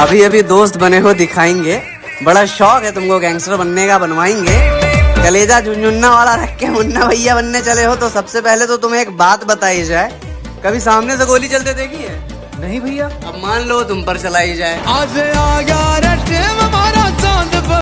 अभी अभी दोस्त बने हो दिखाएँगे। बड़ा शौक है तुमको गैंगस्टर बनने का बनवाएँगे। कलेजा झुंझुन्ना वाला रख के मुन्ना भैया बनने चले हो तो सबसे पहले तो तुम्हें एक बात बताई जाए। कभी सामने से गोली चलते देखी है? नहीं भैया। अब मान लो तुम पर चलाई जाए। आज आ गया